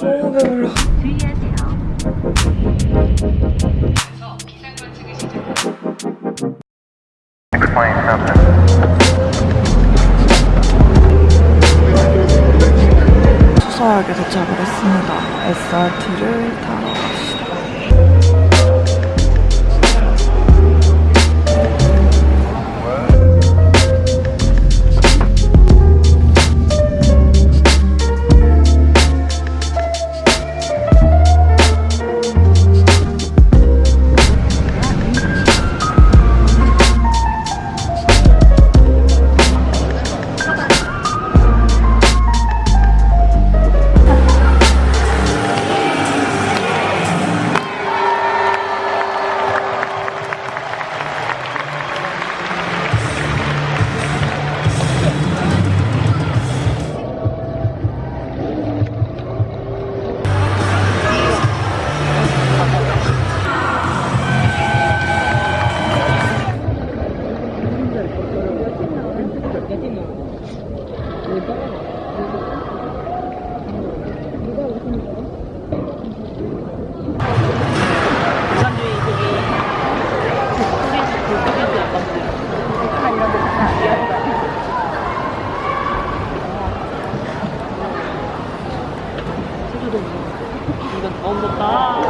너무 배불러. 수서역에 도착을 했습니다. SRT를 Vamos botar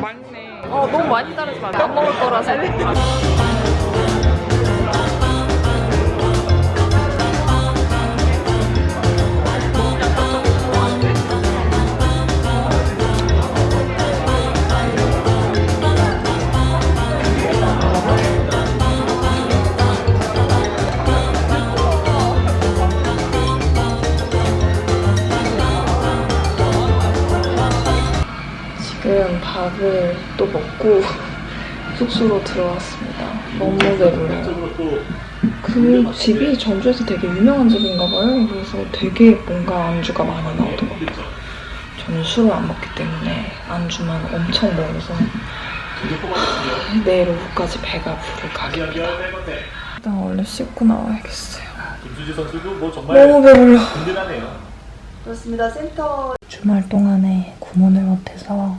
맞네. 어, 너무 많이 따르지 마. 안 먹을 거라서. 밥을 또 먹고 숙소로 들어왔습니다. 너무 배불러요. 그 집이 전주에서 되게 유명한 집인가 봐요. 그래서 되게 뭔가 안주가 많이 나오더라고요. 저는 술을 안 먹기 때문에 안주만 엄청 먹어서 내일 오후까지 배가 부를 각입니다. 일단 얼른 씻고 나와야겠어요. 김수지 선수도 뭐 정말 너무 배불러. 든든하네요. 주말 동안에 구몬을 못해서